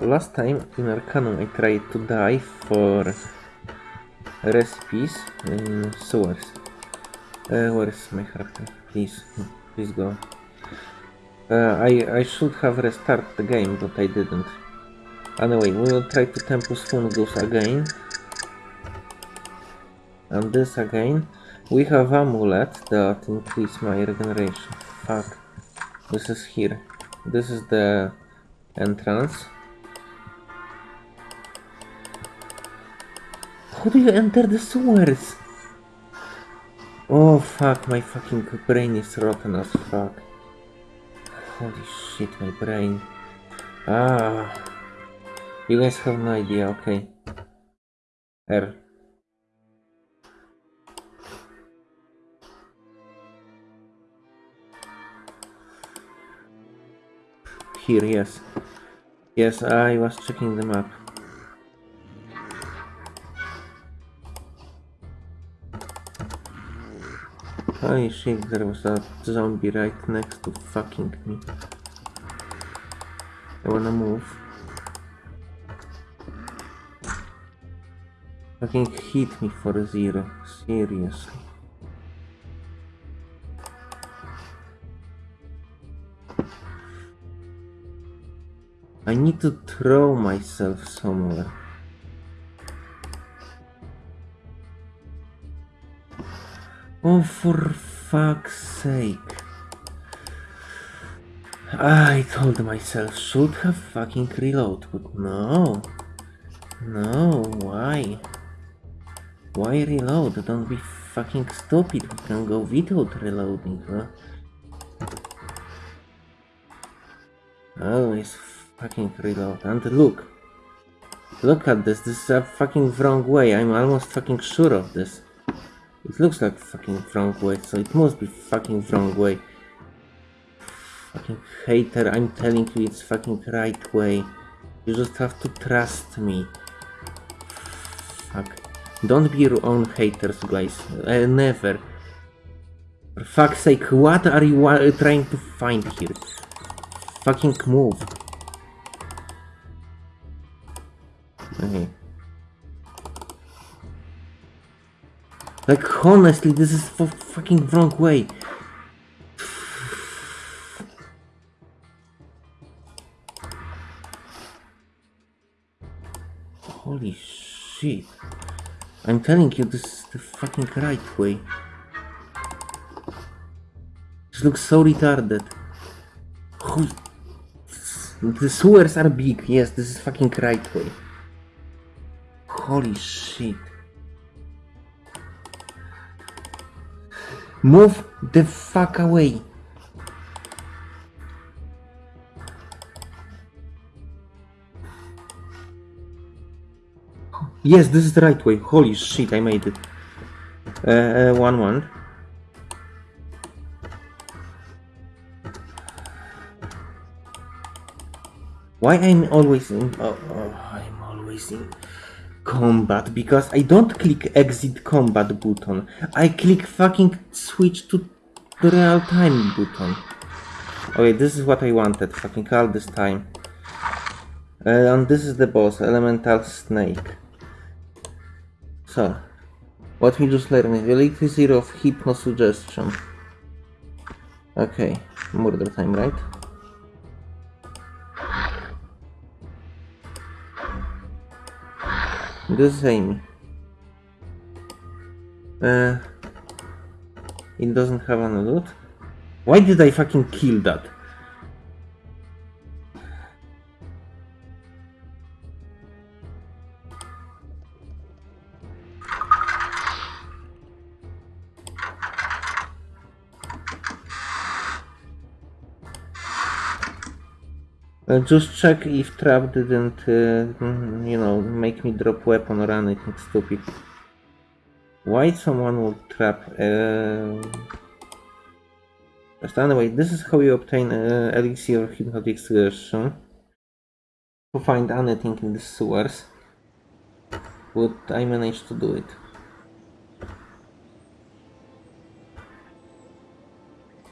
Last time in Arcanum I tried to die for recipes in sewers. Uh, where is my character? Please, please go. Uh, I, I should have restarted the game, but I didn't. Anyway, we will try to Tempus Fungus again. And this again. We have amulet that increase my regeneration. Fuck. This is here. This is the entrance. How do you enter the sewers? Oh fuck, my fucking brain is rotten as fuck. Holy shit, my brain. Ah. You guys have no idea, okay. R. Here, yes. Yes, I was checking the map. Holy shit, there was a zombie right next to fucking me. I wanna move. Fucking hit me for zero. Seriously. I need to throw myself somewhere. Oh, for fuck's sake. I told myself should have fucking reload, but no. No, why? Why reload? Don't be fucking stupid. We can go without reloading, huh? Always fucking reload. And look. Look at this. This is a fucking wrong way. I'm almost fucking sure of this. It looks like fucking wrong way, so it must be fucking wrong way. Fucking hater, I'm telling you it's fucking right way. You just have to trust me. Fuck. Don't be your own haters, guys. Uh, never. For fuck's sake, what are you uh, trying to find here? Fucking move. Okay. Like, honestly, this is for fucking wrong way. Holy shit. I'm telling you, this is the fucking right way. This looks so retarded. Holy... The sewers are big. Yes, this is fucking right way. Holy shit. Move the fuck away. Yes, this is the right way. Holy shit, I made it. Uh, uh, one one. Why I'm always in? Oh, oh, I'm always in combat because I don't click exit combat button. I click fucking switch to the real time button. Okay, this is what I wanted. Fucking all this time. Uh, and this is the boss, Elemental Snake. So, what we just learned, zero of hypno suggestion. Okay, murder time, right? This is Amy. Uh, it doesn't have any loot. Why did I fucking kill that? Just check if trap didn't, uh, you know, make me drop weapon or anything stupid. Why someone would trap? But anyway, this is how you obtain uh, elixir hypnotic suggestion. To find anything in the sewers. But I managed to do it.